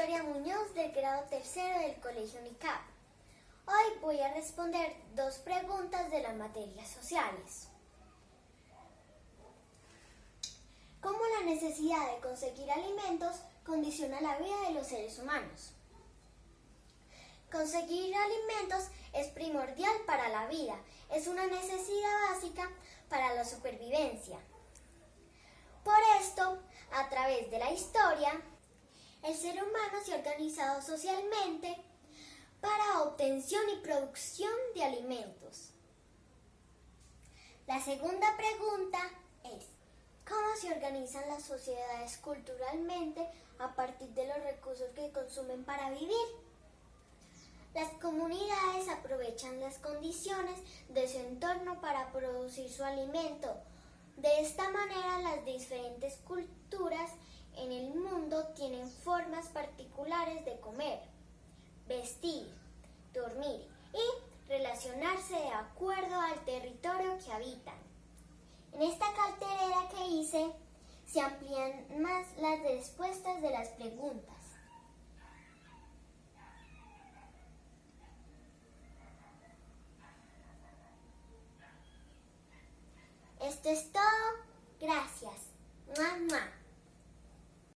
Victoria Muñoz del grado tercero del Colegio UNICAP. Hoy voy a responder dos preguntas de las materias sociales. ¿Cómo la necesidad de conseguir alimentos condiciona la vida de los seres humanos? Conseguir alimentos es primordial para la vida, es una necesidad básica para la supervivencia. Por esto, a través de la historia, ser humano se ha socialmente para obtención y producción de alimentos. La segunda pregunta es, ¿cómo se organizan las sociedades culturalmente a partir de los recursos que consumen para vivir? Las comunidades aprovechan las condiciones de su entorno para producir su alimento. De esta manera las diferentes culturas tienen formas particulares de comer, vestir, dormir y relacionarse de acuerdo al territorio que habitan. En esta carterera que hice se amplían más las respuestas de las preguntas. Esto es todo. Gracias. Mamá.